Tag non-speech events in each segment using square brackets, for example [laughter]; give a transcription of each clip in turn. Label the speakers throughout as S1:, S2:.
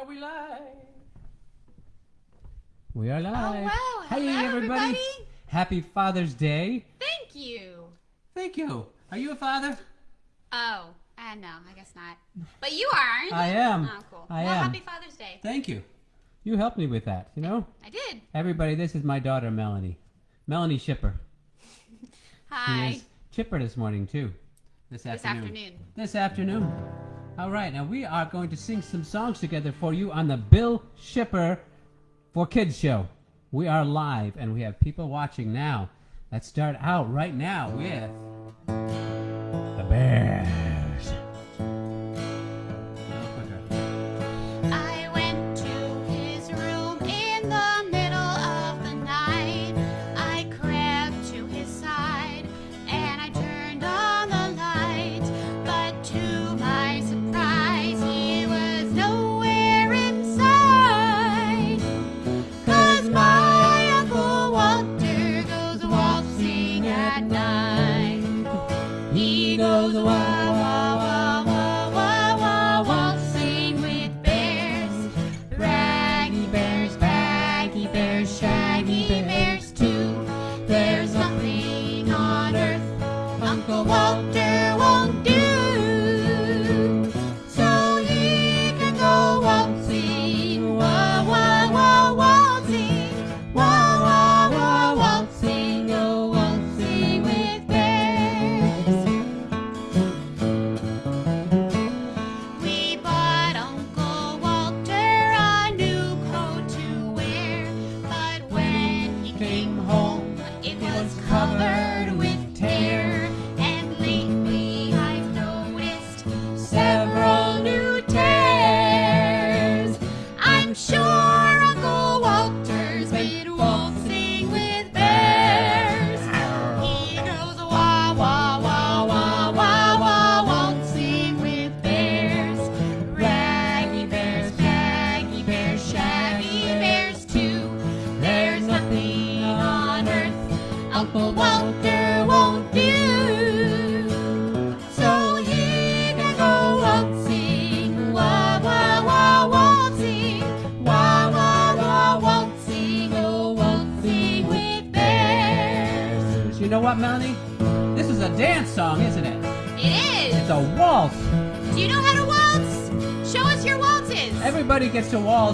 S1: Are we live? We are live.
S2: Oh, wow.
S1: Hey,
S2: Hello,
S1: everybody.
S2: everybody.
S1: Happy Father's Day.
S2: Thank you.
S1: Thank you. Are you a father?
S2: Oh, uh, no, I guess not. But you are, aren't you?
S1: I am.
S2: Oh, cool.
S1: I
S2: well,
S1: am.
S2: happy Father's Day.
S1: Thank you. You helped me with that, you know?
S2: I did.
S1: Everybody, this is my daughter, Melanie. Melanie Shipper. She
S2: Hi.
S1: is chipper this morning, too. This afternoon.
S2: This
S1: afternoon.
S2: afternoon.
S1: This afternoon. All right, now we are going to sing some songs together for you on the Bill Shipper for Kids show. We are live and we have people watching now. Let's start out right now with the Bears.
S2: Came home, it was covered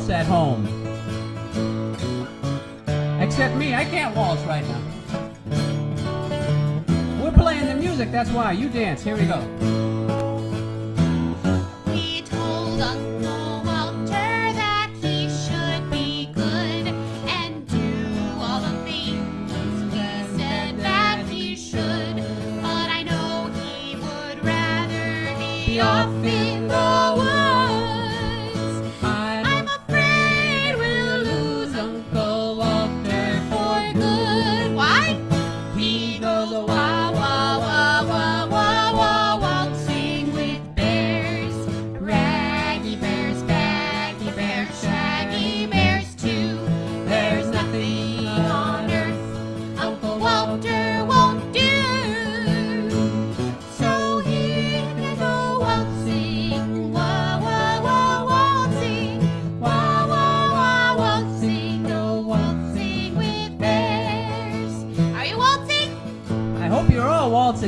S1: waltz at home. Except me, I can't waltz right now. We're playing the music, that's why. You dance. Here we go.
S2: We told Uncle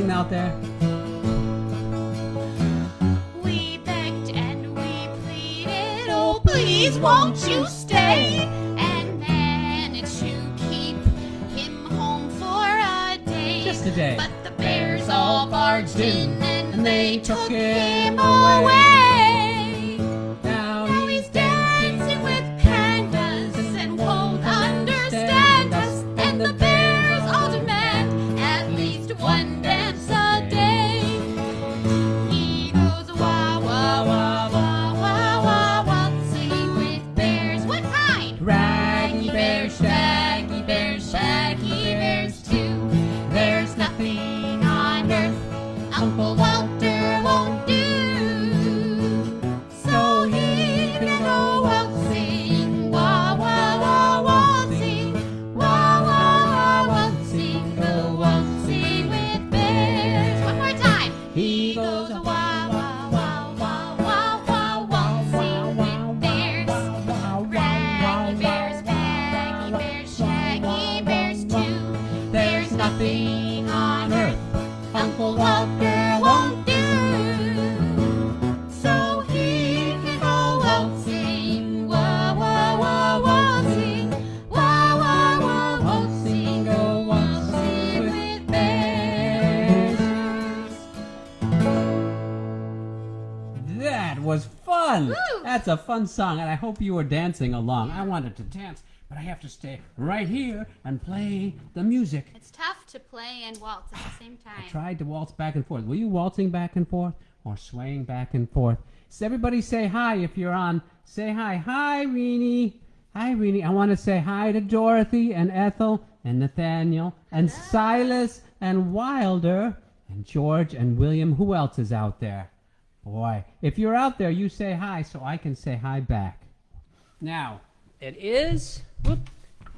S1: out there.
S2: We begged and we pleaded, oh please won't you stay and manage to keep him home for a day.
S1: Just a day.
S2: But the bears all barged in and they took him away. A
S1: fun song, and I hope you were dancing along. I wanted to dance, but I have to stay right here and play the music.
S2: It's tough to play and waltz at the same time.
S1: I tried to waltz back and forth. Were you waltzing back and forth or swaying back and forth? So everybody say hi if you're on. Say hi. Hi, Reenie. Hi, Reenie. I want to say hi to Dorothy and Ethel and Nathaniel and Silas and Wilder and George and William. Who else is out there? Boy, if you're out there, you say hi so I can say hi back. Now, it is whoop,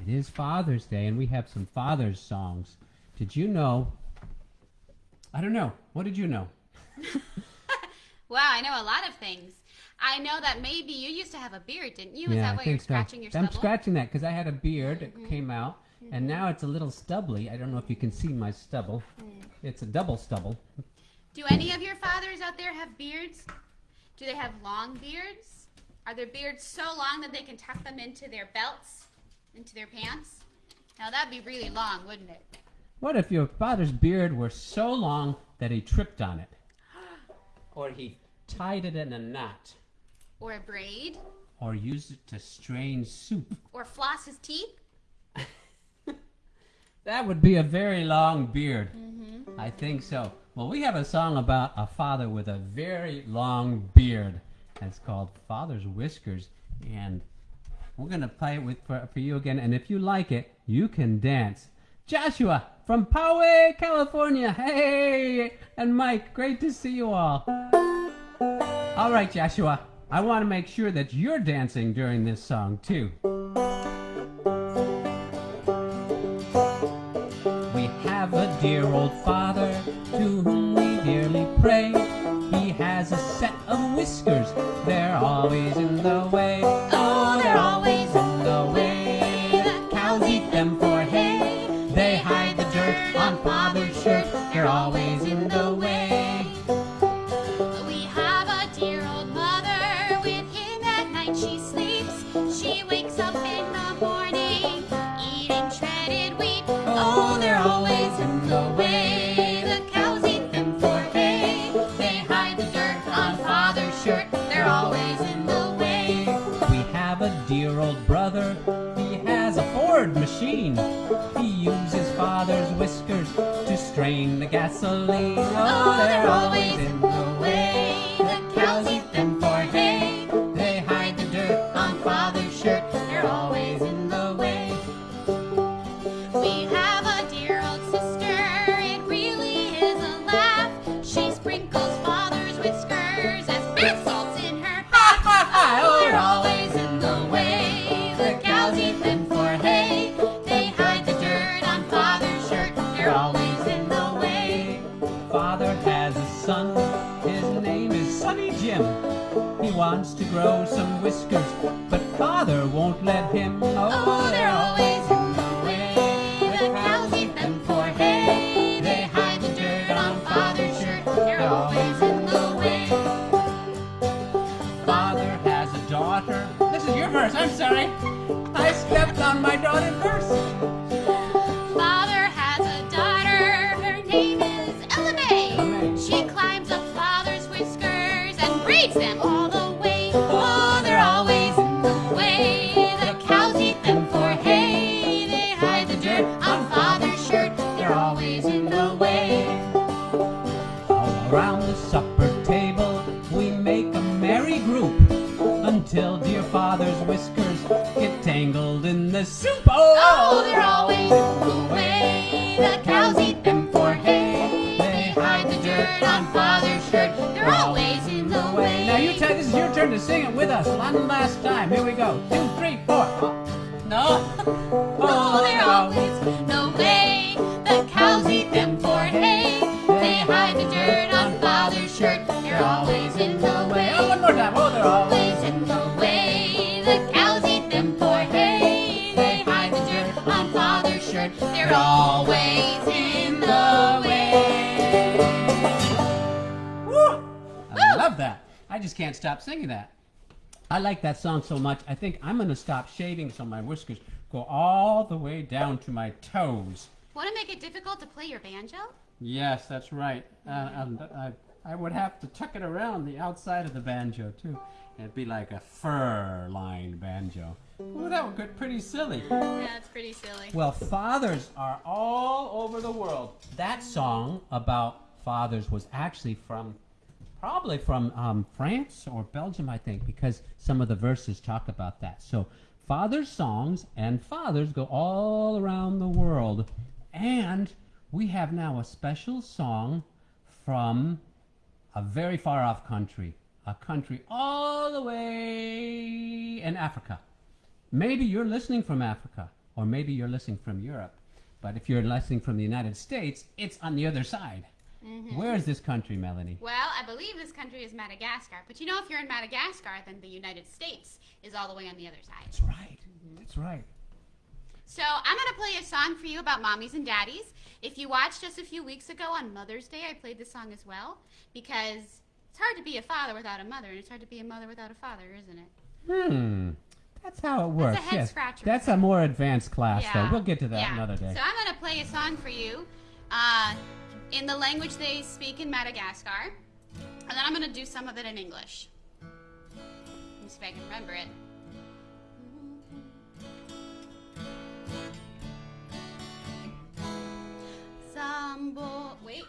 S1: it is Father's Day and we have some Father's songs. Did you know? I don't know. What did you know? [laughs]
S2: Wow, I know a lot of things. I know that maybe you used to have a beard, didn't you? Is
S1: yeah,
S2: that
S1: I
S2: why
S1: think
S2: you're
S1: so.
S2: scratching your
S1: I'm scratching that because I had a beard that
S2: Mm-hmm.
S1: came out, and now it's a little stubbly. I don't know if you can see my stubble.
S2: Mm.
S1: It's a double stubble.
S2: Do any of your fathers out there have beards? Do they have long beards? Are their beards so long that they can tuck them into their belts, into their pants? Now that'd be really long, wouldn't it?
S1: What if your father's beard were so long that he tripped on it, [gasps] or he tied it in a knot,
S2: Or a braid?
S1: or used it to strain soup? [laughs]
S2: Or floss his teeth? [laughs]
S1: That would be a very long beard.
S2: Mm-hmm.
S1: I think so. Well, we have a song about a father with a very long beard. It's called Father's Whiskers. And we're going to play it with, for, for you again. And if you like it, you can dance. Joshua from Poway, California. Hey! And Mike, great to see you all. All right, Joshua. I want to make sure that you're dancing during this song, too. Dear old father to whom we dearly pray. He has a set of whiskers, they're always in the way.
S2: Oh, they're always
S1: in the Sonny Jim. He wants to grow some whiskers, but father won't let him.
S2: Oh, oh they're always in the way. The cows eat them for hay. They hide the dirt on father's shirt. They're always in the way.
S1: Father has a daughter. This is your verse. I'm sorry. I stepped on my daughter's verse. Turn to sing it with us one last time. Here we go. Two, three, four. No.
S2: Oh, they're always in the way. The cows eat them for hay. They hide the dirt on father's shirt. They're always in the way.
S1: Oh, one more time. Oh, they're always.
S2: Always in the way. The cows eat them for hay. They hide the dirt on father's shirt. They're always
S1: just can't stop singing that. I like that song so much. I think I'm gonna stop shaving so my whiskers go all the way down to my toes.
S2: Want to make it difficult to play your banjo?
S1: Yes, that's right. Uh, and I, I would have to tuck it around the outside of the banjo too. It'd be like a fur-lined banjo. Well, that would get pretty silly.
S2: Yeah, it's pretty silly.
S1: Well, fathers are all over the world. That song about fathers was actually from, probably from um, France or Belgium, I think, because some of the verses talk about that. So, fathers' songs and fathers go all around the world. And we have now a special song from a very far off country, a country all the way in Africa. Maybe you're listening from Africa, or maybe you're listening from Europe. But if you're listening from the United States, it's on the other side. Where is this country, Melanie?
S2: Well, I believe this country is Madagascar. But you know, if you're in Madagascar, then the United States is all the way on the other side.
S1: That's right. That's right.
S2: So I'm going to play a song for you about mommies and daddies. If you watched us a few weeks ago on Mother's Day, I played this song as well because it's hard to be a father without a mother, and it's hard to be a mother without a father, isn't it?
S1: Hmm. That's how it works.
S2: That's a head
S1: yes.
S2: scratcher.
S1: That's a more advanced class, though. We'll get to that
S2: yeah.
S1: another day.
S2: So I'm going to play a song for you uh, in the language they speak in Madagascar, and then I'm going to do some of it in English. Let me see if I can remember it. Sambo. Wait.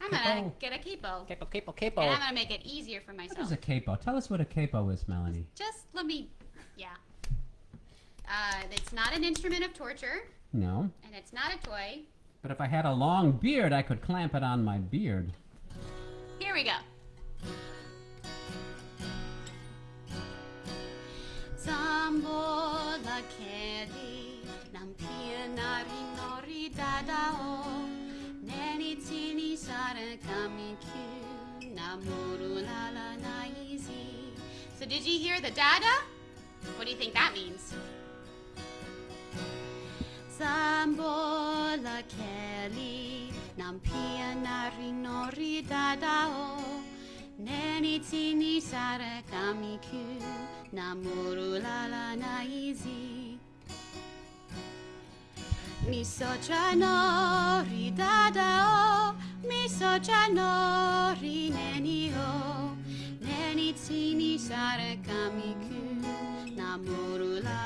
S2: I'm going to get a capo.
S1: Capo, capo, capo.
S2: And I'm going to make it easier for myself.
S1: is a capo? Tell us what a capo is, Melanie.
S2: Just let me. Yeah. Uh, it's not an instrument of torture,
S1: No.
S2: and it's not a toy.
S1: But if I had a long beard, I could clamp it on my beard.
S2: Here we go. Nam nori dadao neni tini namuru la la na easy. So did you hear the dada? What do you think that means? Keli nam pianari nori dadao neni tini sara kami kyu namuru la la na easy. Mi socia nori dadao mi socia nori neni o neni tini sara kami kyu namuru la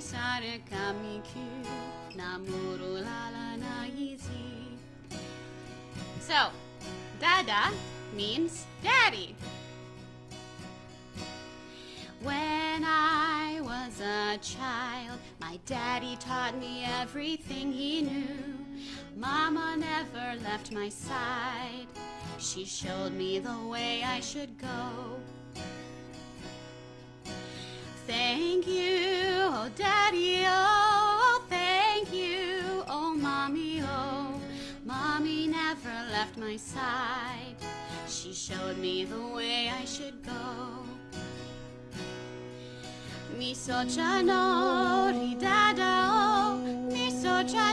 S2: Sare namuru la la na easy. So, dada means daddy. When I was a child, my daddy taught me everything he knew. Mama never left my side. She showed me the way I should go. Thank you, oh daddy, oh, thank you, oh mommy, oh. Mommy never left my side. She showed me the way I should go. Mi socia nori dada o, mi socia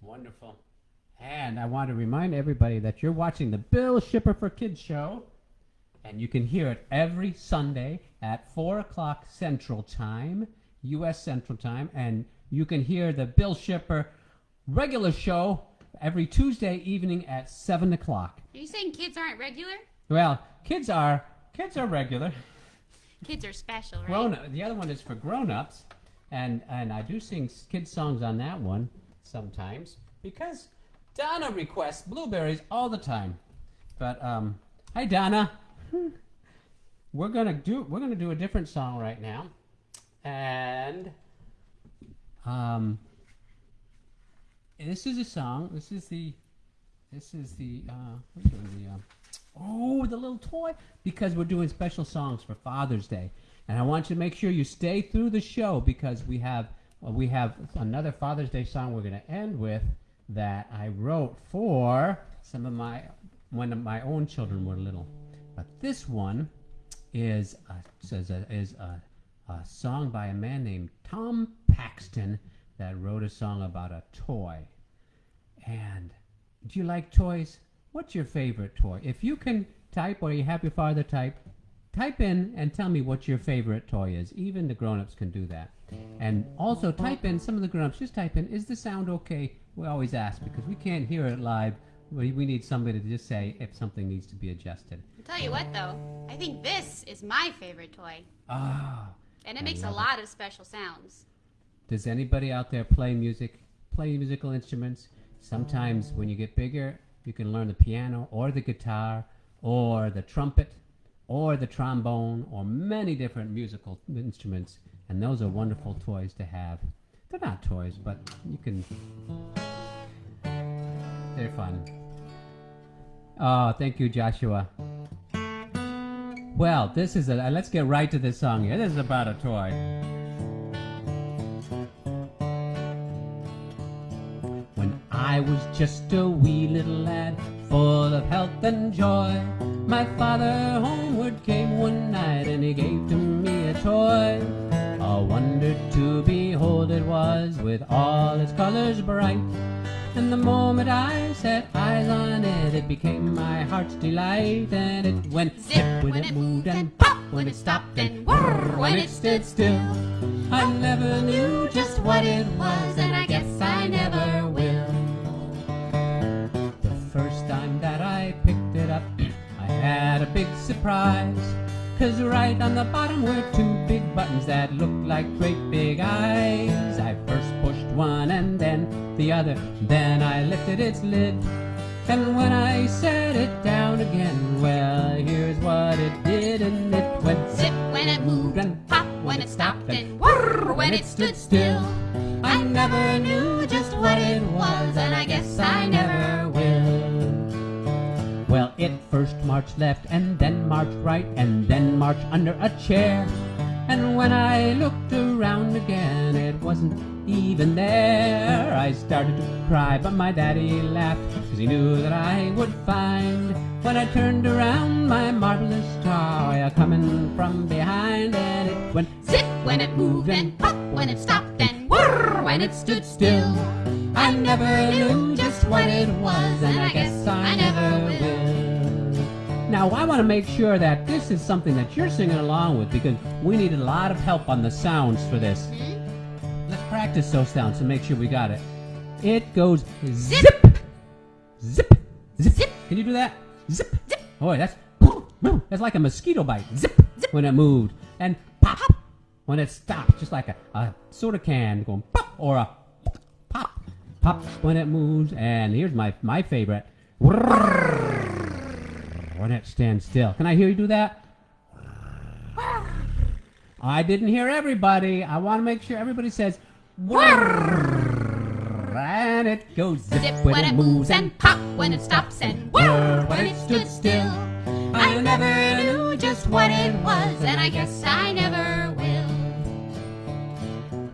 S1: Wonderful. And I want to remind everybody that you're watching the Bill Shipper for Kids show. And you can hear it every Sunday at 4 o'clock Central Time, U.S. Central Time. And you can hear the Bill Shipper regular show every Tuesday evening at 7 o'clock.
S2: Are you saying kids aren't regular?
S1: Well, kids are kids are regular.
S2: Kids are special, right?
S1: Grown. The other one is for grown ups, and and I do sing kids songs on that one sometimes because Donna requests blueberries all the time. But um, hi Donna, [laughs] we're gonna do we're gonna do a different song right now, and um, this is a song. This is the this is the uh, doing? The uh, oh, the little toy because we're doing special songs for Father's Day, and I want you to make sure you stay through the show because we have Uh, we have another Father's Day song we're going to end with that I wrote for some of my when my own children were little, but this one is a, says a, is a, a song by a man named Tom Paxton that wrote a song about a toy. And do you like toys? What's your favorite toy? If you can type or you have your father type, type in and tell me what your favorite toy is. Even the grown-ups can do that. And also type in some of the grown-ups just type in is the sound okay? We always ask because we can't hear it live. We, we need somebody to just say if something needs to be adjusted.
S2: I'll tell you what, though. I think this is my favorite toy.
S1: Ah.
S2: And it
S1: I
S2: makes a
S1: love it.
S2: lot of special sounds.
S1: Does anybody out there play music? Play musical instruments? Sometimes when you get bigger, you can learn the piano or the guitar or the trumpet or the trombone or many different musical instruments. And those are wonderful toys to have. They're not toys, but you can. They're fun. Oh, thank you, Joshua. Well, this is a. Uh, let's get right to this song here. This is about a toy. When I was just a wee little lad, full of health and joy, my father homeward came one night and he gave to me a toy. A wonder to behold it was, with all its colors bright. And the moment I set eyes on it, it became my heart's delight. And it went
S2: Zip when it moved and pop when it stopped and whir when it stood still.
S1: I never knew just what it was, and I guess I never will. The first time that I picked it up, I had a big surprise. Cause right on the bottom were two big buttons that looked like great big eyes. I first pushed one and then the other, then I lifted its lid. And when I set it down again, well, here's what it did, and it went
S2: Zip when it moved and pop when it stopped and whir when it stood still.
S1: I never knew just what it was, and I guess I never first marched left, and then marched right, and then marched under a chair. And when I looked around again, it wasn't even there. I started to cry, but my daddy laughed, cause he knew that I would find. When I turned around, my marvelous toy a coming from behind, and it went
S2: Zip when it moved and pop when it stopped and whir when it stood still.
S1: I never knew just what it was, and I guess I never will. Now, I want to make sure that this is something that you're singing along with because we need a lot of help on the sounds for this. Mm-hmm. Let's practice those sounds to make sure we got it. It goes zip, zip, zip.
S2: Zip.
S1: Can you do that? Zip,
S2: Zip.
S1: Boy, that's that's like a mosquito bite. Zip, when it moved, and pop when it stopped, just like a, a soda can going pop or a pop, pop when it moves. And here's my my favorite, when it stands still. Can I hear you do that? I didn't hear everybody. I want to make sure everybody says and it goes zip,
S2: Zip when it moves and pop when it stops and whir when it stood still. I never knew just what it was, and I guess I never will.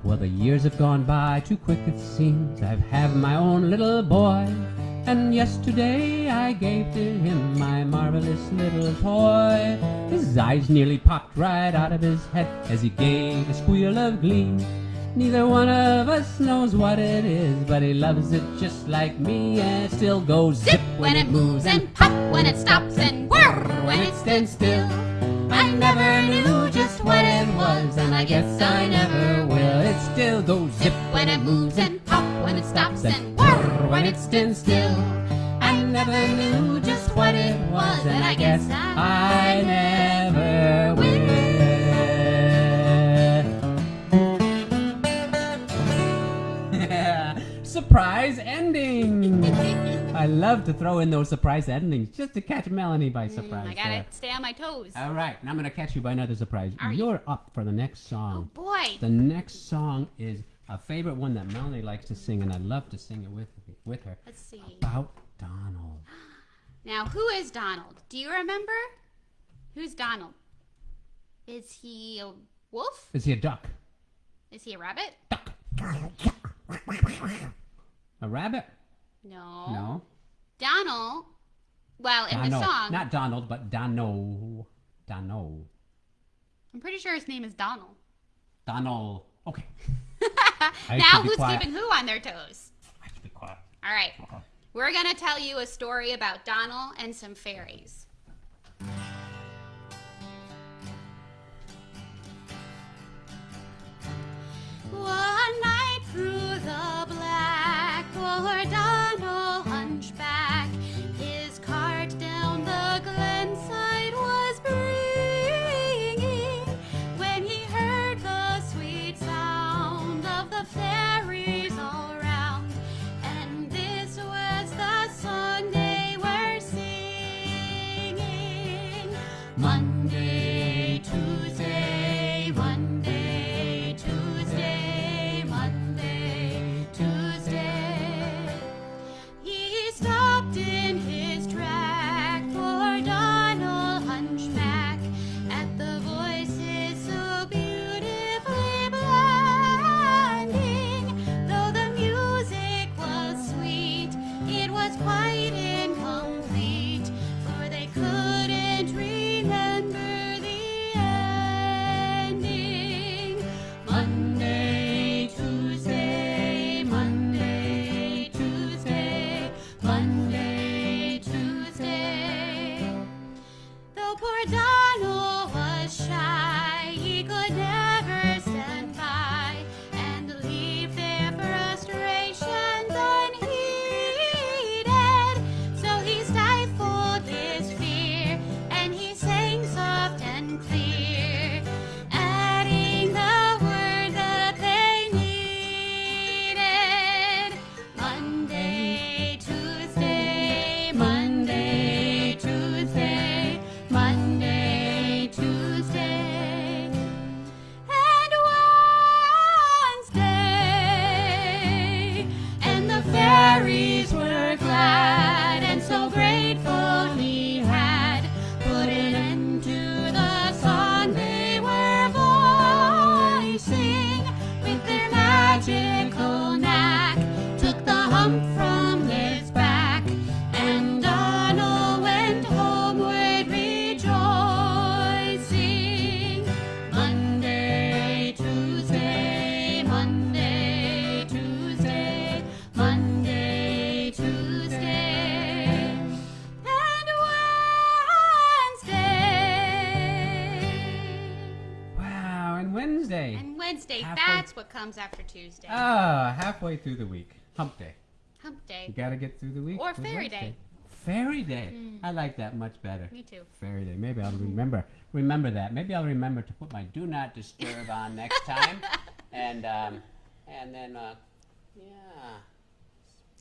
S1: Well, the years have gone by too quick it seems. I've had my own little boy. And yesterday I gave to him my marvelous little toy. His eyes nearly popped right out of his head as he gave a squeal of glee. Neither one of us knows what it is, but he loves it just like me, and it still goes
S2: Zip when it moves and pop when it stops and whir when it stands still. I never knew just what it was, and I guess I never will.
S1: It still goes
S2: Zip when it moves and pop when it stops and when it stood still. I never knew just what it was, and I guess I
S1: never will. [laughs] surprise ending! I love to throw in those surprise endings just to catch Melanie by surprise.
S2: Mm, I gotta
S1: there.
S2: stay on my toes.
S1: All right, now I'm gonna catch you by another surprise.
S2: Are
S1: You're you? up for the next song.
S2: Oh boy!
S1: The next song is a favorite one that Melanie likes to sing, and I love to sing it with her with her.
S2: Let's see.
S1: About Donald. [gasps]
S2: Now, who is Donald? Do you remember? Who's Donald? Is he a wolf?
S1: Is he a duck?
S2: Is he a rabbit?
S1: Duck. A rabbit?
S2: No.
S1: No.
S2: Donald. Well, in the song,
S1: Not Donald, but Dono. Dono.
S2: I'm pretty sure his name is Donald.
S1: Donald. Okay. [laughs]
S2: Now, who's keeping who on their toes?
S1: I should be quiet.
S2: All right. We're going to tell you a story about Donald and some fairies. One night through the black, Wednesday,
S1: Halfway-
S2: that's what comes after Tuesday.
S1: Ah, halfway through the week. Hump day.
S2: Hump day.
S1: You gotta get through the week.
S2: Or
S1: with
S2: Fairy
S1: Wednesday.
S2: Day.
S1: Fairy day.
S2: Mm.
S1: I like that much better.
S2: Me too.
S1: Fairy day. Maybe I'll remember remember that. Maybe I'll remember to put my do not disturb on next time. [laughs] And um, and then uh, yeah.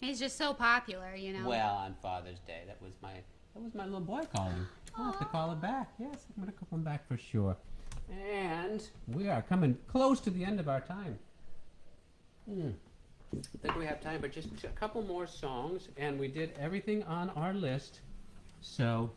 S2: He's just so popular, you know.
S1: Well, on Father's Day, that was my that was my little boy calling. I'll have to call it back. Yes, I'm gonna call him back for sure. And we are coming close to the end of our time. Hmm. I think we have time, but just a couple more songs, and we did everything on our list. So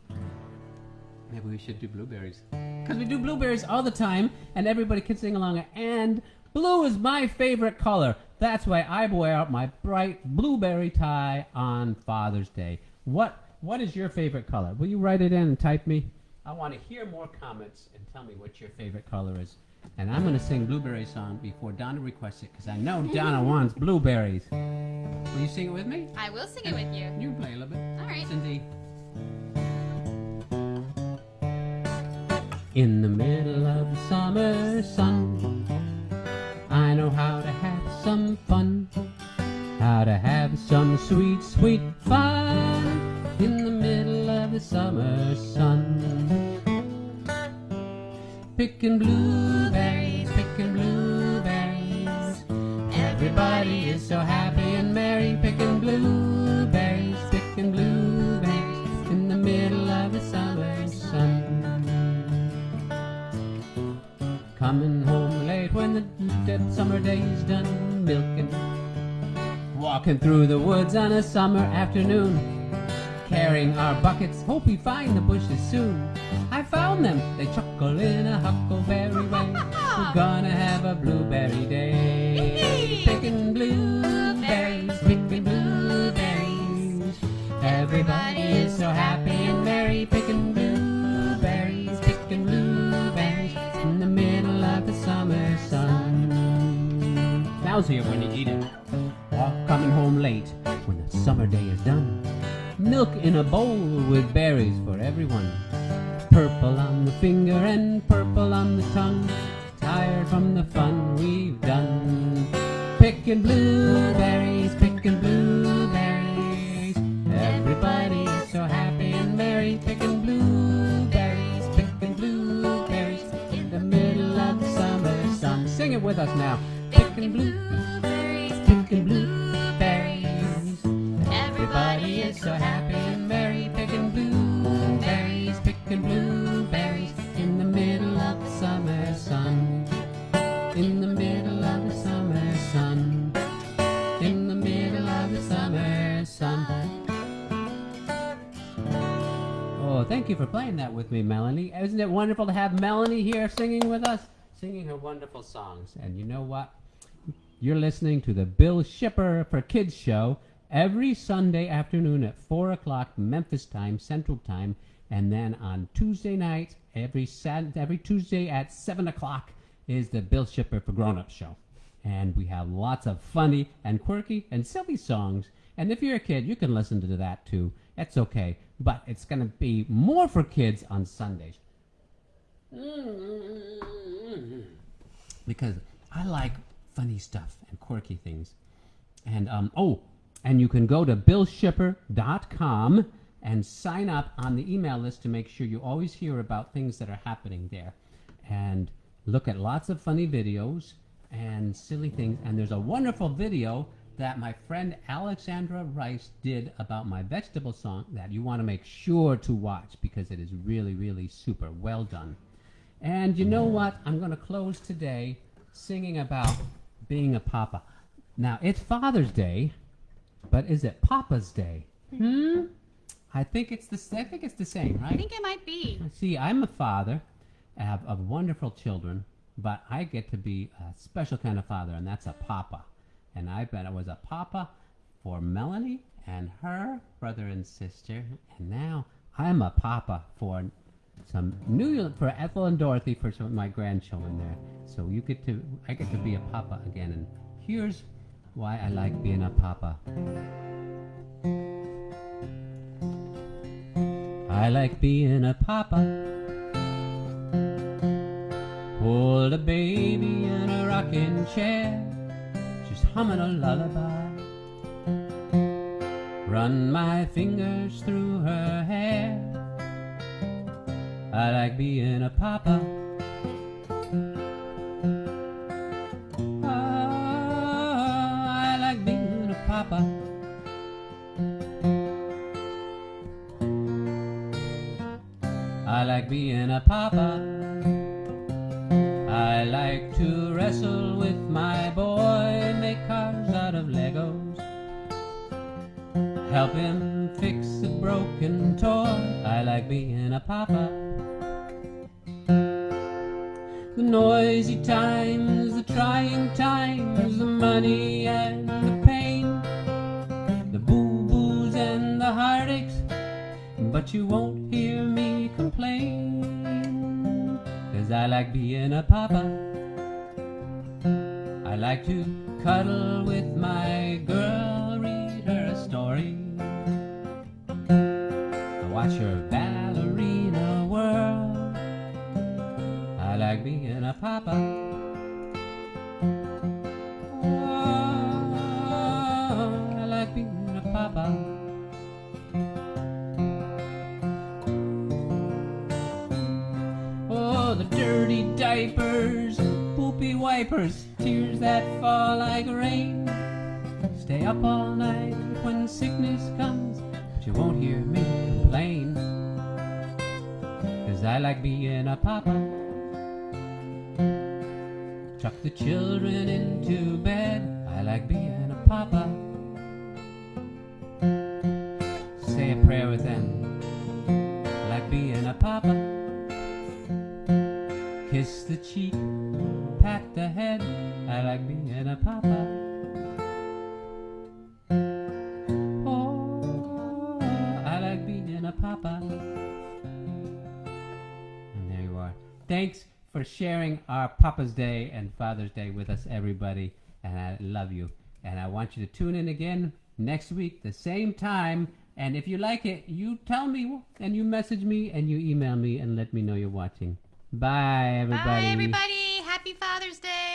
S1: maybe we should do blueberries. Because we do blueberries all the time, and everybody can sing along. And blue is my favorite color. That's why I wear my bright blueberry tie on Father's Day. What What is your favorite color? Will you write it in and type me? I want to hear more comments and tell me what your favorite color is. And I'm going to sing Blueberry song before Donna requests it because I know Donna [laughs] wants blueberries. Will you sing it with me?
S2: I will sing it with you.
S1: You play a little bit.
S2: All right.
S1: Cindy. In the middle of the summer sun, I know how to have some fun, how to have some sweet, sweet fun. In the middle of the summer sun, picking blueberries, picking blueberries. Everybody is so happy and merry, picking blueberries, picking blueberries in the middle of the summer sun. Coming home late when the dead summer day's done milking. Walking through the woods on a summer afternoon carrying our buckets, hope we find the bushes soon. I found them, they chuckle in a huckleberry way. [laughs] We're gonna have a blueberry day. Picking blueberries, picking blueberries. Everybody is so happy and merry, picking blueberries, picking blueberries in the middle of the summer sun. Now's here when you eat it. All coming home late when the summer day is done. Milk in a bowl with berries for everyone. Purple on the finger and purple on the tongue. Tired from the fun we've done. Picking blueberries, picking blueberries. Everybody's so happy and merry. Picking blueberries, picking blueberries. In the middle of the summer sun. Sing it with us now. Picking blueberries, So happy and merry. Picking blueberries, picking blueberries. In the middle of the summer sun. In the middle of the summer sun. In the middle of the summer sun. Oh, thank you for playing that with me, Melanie. Isn't it wonderful to have Melanie here singing with us? Singing her wonderful songs. And you know what? You're listening to the Bill Shipper for Kids show every Sunday afternoon at 4 o'clock Memphis time, Central Time. And then on Tuesday night, every, Sat- every Tuesday at 7 o'clock is the Bill Shipper for Grown Up show. And we have lots of funny and quirky and silly songs. And if you're a kid, you can listen to that too. That's okay. But it's going to be more for kids on Sundays. Because I like funny stuff and quirky things. And um, oh, and you can go to billshipper.com and sign up on the email list to make sure you always hear about things that are happening there. And look at lots of funny videos and silly things. And there's a wonderful video that my friend Alexandra Rice did about my vegetable song that you want to make sure to watch because it is really, really super well done. And you know what? I'm going to close today singing about being a papa. Now, it's Father's Day, but is it Papa's Day? Hmm? I think it's the I think it's the same, right?
S2: I think it might be.
S1: See, I'm a father of, of wonderful children, but I get to be a special kind of father, and that's a papa. And I bet I was a papa for Melanie and her brother and sister, and now I'm a papa for some new for Ethel and Dorothy for some of my grandchildren there. So you get to I get to be a papa again, and here's why I like being a papa. I like being a papa. Hold a baby in a rocking chair, just humming a lullaby. Run my fingers through her hair. I like being a papa. Being a papa. I like to wrestle with my boy, make cars out of Legos. Help him fix a broken toy. I like being a papa. The noisy times, the trying times, the money and the pain, the boo boos and the heartaches, but you won't Cause I like being a papa. I like to cuddle with my girl, read her a story. I Watch her ballerina whirl. I like being a papa. Wipers, tears that fall like rain. Stay up all night when sickness comes, but you won't hear me complain. Cause I like being a papa. Tuck the children into bed. I like being a papa. Say a prayer with them. I like being a papa. Kiss the cheek, the head. I like being a papa. Oh, papa. And there you are. Thanks for sharing our Papa's Day and Father's Day with us, everybody. And I love you. And I want you to tune in again next week, the same time. And if you like it, you tell me and you message me and you email me and let me know you're watching. Bye, everybody.
S2: Bye, everybody. Thursday.